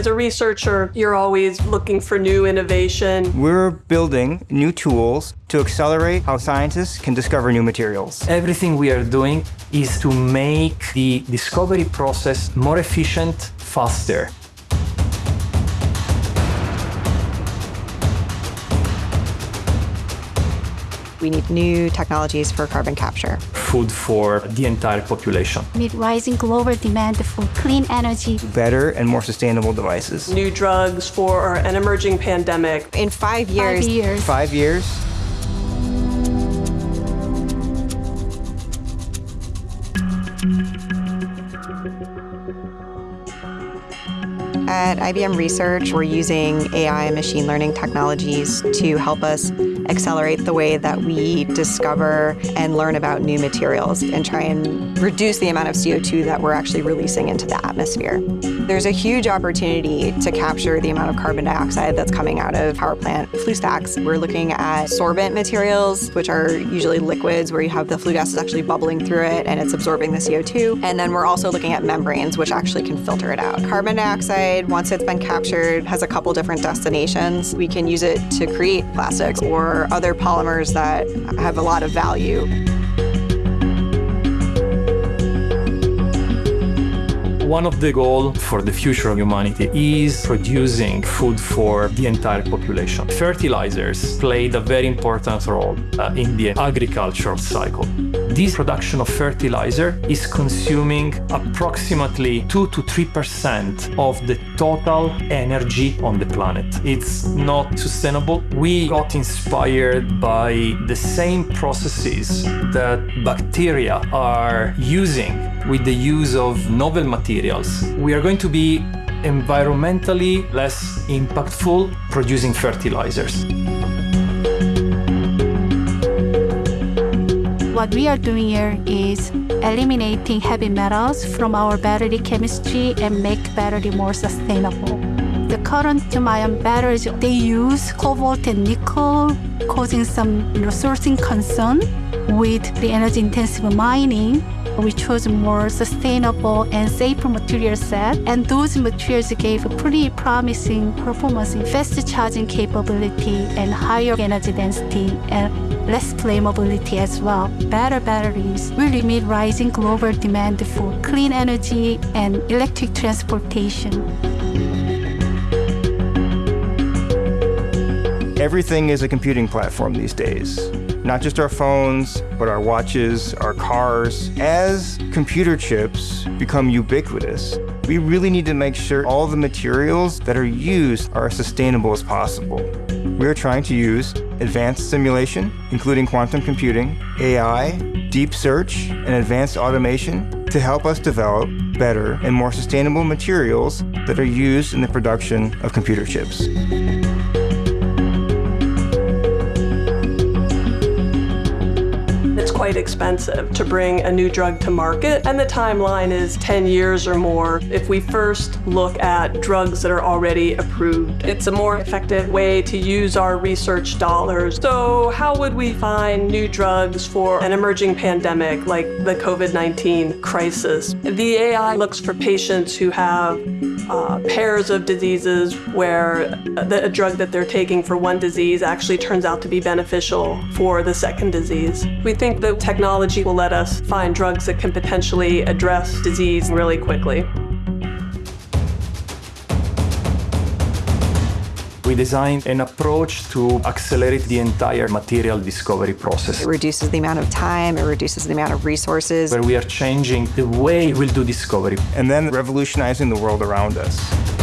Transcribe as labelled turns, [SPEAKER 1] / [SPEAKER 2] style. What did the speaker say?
[SPEAKER 1] As a researcher, you're always looking for new innovation.
[SPEAKER 2] We're building new tools to accelerate how scientists can discover new materials.
[SPEAKER 3] Everything we are doing is to make the discovery process more efficient, faster.
[SPEAKER 4] We need new technologies for carbon capture.
[SPEAKER 3] Food for the entire population.
[SPEAKER 5] Meet rising global demand for clean energy.
[SPEAKER 2] Better and more sustainable devices.
[SPEAKER 1] New drugs for an emerging pandemic.
[SPEAKER 4] In five years,
[SPEAKER 5] Five years.
[SPEAKER 2] Five years,
[SPEAKER 4] At IBM Research, we're using AI and machine learning technologies to help us accelerate the way that we discover and learn about new materials and try and reduce the amount of CO2 that we're actually releasing into the atmosphere. There's a huge opportunity to capture the amount of carbon dioxide that's coming out of power plant flue stacks. We're looking at sorbent materials, which are usually liquids where you have the flue gas is actually bubbling through it and it's absorbing the CO2. And then we're also looking at membranes, which actually can filter it out. Carbon dioxide, once it's been captured, has a couple different destinations. We can use it to create plastics or other polymers that have a lot of value.
[SPEAKER 3] One of the goals for the future of humanity is producing food for the entire population. Fertilizers played a very important role uh, in the agricultural cycle. This production of fertilizer is consuming approximately 2 to 3% of the total energy on the planet. It's not sustainable. We got inspired by the same processes that bacteria are using with the use of novel materials. We are going to be environmentally less impactful producing fertilizers.
[SPEAKER 5] What we are doing here is eliminating heavy metals from our battery chemistry and make battery more sustainable. The current lithium-ion batteries, they use cobalt and nickel, causing some you know, sourcing concern with the energy-intensive mining. We chose more sustainable and safer material set, and those materials gave a pretty promising performance in fast charging capability and higher energy density and less flammability as well. Better batteries will meet rising global demand for clean energy and electric transportation.
[SPEAKER 2] everything is a computing platform these days. Not just our phones, but our watches, our cars. As computer chips become ubiquitous, we really need to make sure all the materials that are used are as sustainable as possible. We are trying to use advanced simulation, including quantum computing, AI, deep search, and advanced automation to help us develop better and more sustainable materials that are used in the production of computer chips.
[SPEAKER 1] Quite expensive to bring a new drug to market, and the timeline is 10 years or more if we first look at drugs that are already approved. It's a more effective way to use our research dollars. So how would we find new drugs for an emerging pandemic like the COVID-19 crisis? The AI looks for patients who have uh, pairs of diseases where the, a drug that they're taking for one disease actually turns out to be beneficial for the second disease. We think that technology will let us find drugs that can potentially address disease really quickly.
[SPEAKER 3] We designed an approach to accelerate the entire material discovery process.
[SPEAKER 4] It reduces the amount of time, it reduces the amount of resources.
[SPEAKER 3] Where we are changing the way we'll do discovery.
[SPEAKER 2] And then revolutionizing the world around us.